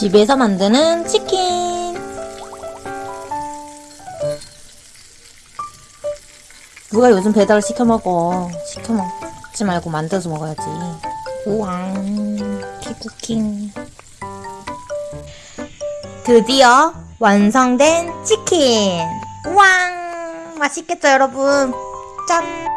집에서 만드는 치킨. 누가 요즘 배달을 시켜 먹어. 시켜 먹지 말고 만들어서 먹어야지. 우왕, 피쿠킹. 드디어 완성된 치킨. 우왕, 맛있겠죠, 여러분? 짠.